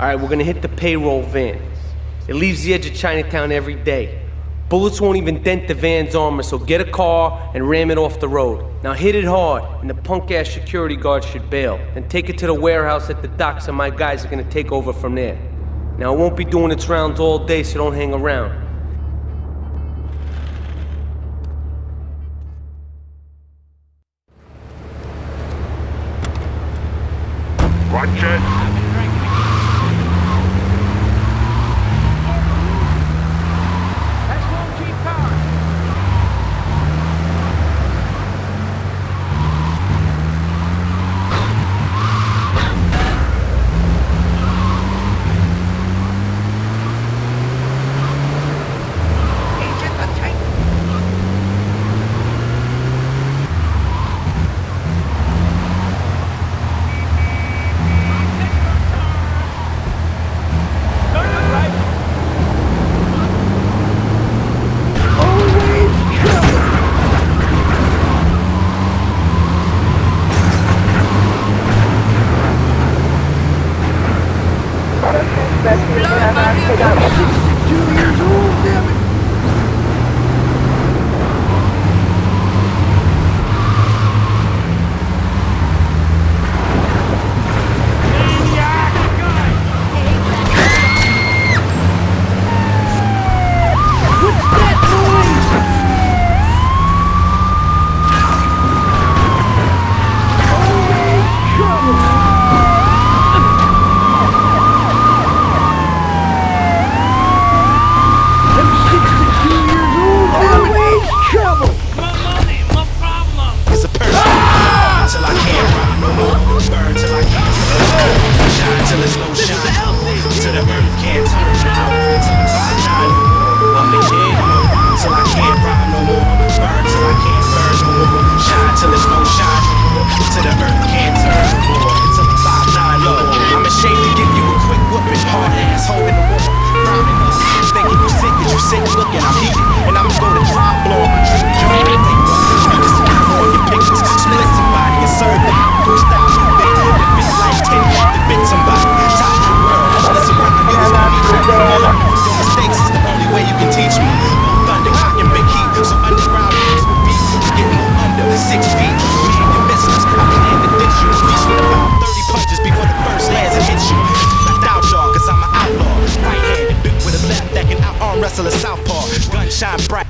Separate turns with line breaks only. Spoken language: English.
All right, we're gonna hit the payroll van. It leaves the edge of Chinatown every day. Bullets won't even dent the van's armor, so get a car and ram it off the road. Now hit it hard, and the punk ass security guard should bail. And take it to the warehouse at the docks, and my guys are gonna take over from there. Now it won't be doing its rounds all day, so don't hang around.
Watch it.
que la arm wrestler, southpaw, gunshine bright.